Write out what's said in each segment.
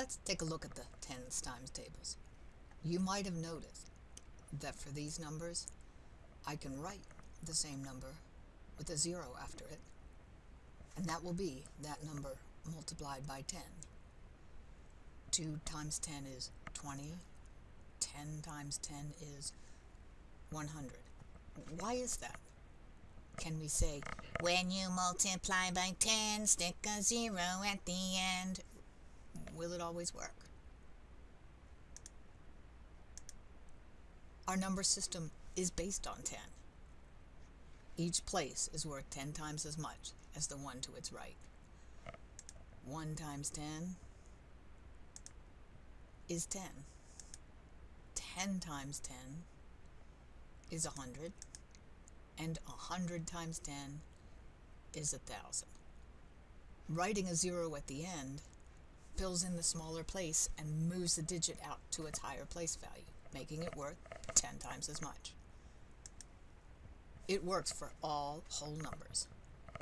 Let's take a look at the tens times tables. You might have noticed that for these numbers, I can write the same number with a zero after it, and that will be that number multiplied by 10. 2 times 10 is 20. 10 times 10 is 100. Why is that? Can we say, when you multiply by 10, stick a zero at the end? Will it always work? Our number system is based on 10. Each place is worth 10 times as much as the one to its right. 1 times 10 is 10. 10 times 10 is 100 and 100 times 10 is 1,000. Writing a zero at the end fills in the smaller place and moves the digit out to its higher place value, making it worth 10 times as much. It works for all whole numbers,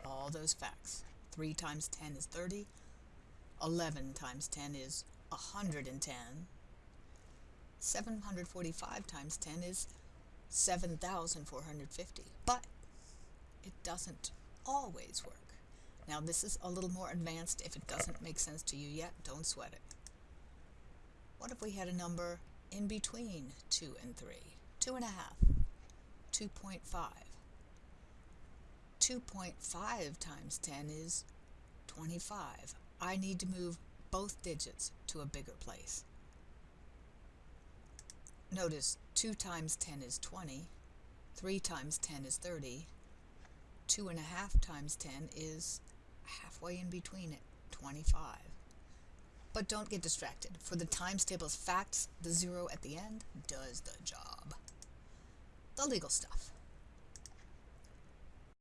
all those facts. 3 times 10 is 30, 11 times 10 is 110, 745 times 10 is 7,450. But it doesn't always work. Now this is a little more advanced. If it doesn't make sense to you yet, don't sweat it. What if we had a number in between 2 and 3? 2.5, 2.5. 2.5 times 10 is 25. I need to move both digits to a bigger place. Notice 2 times 10 is 20, 3 times 10 is 30, 2 and a half times 10 is halfway in between it, 25. But don't get distracted. For the times table's facts, the zero at the end does the job. The legal stuff.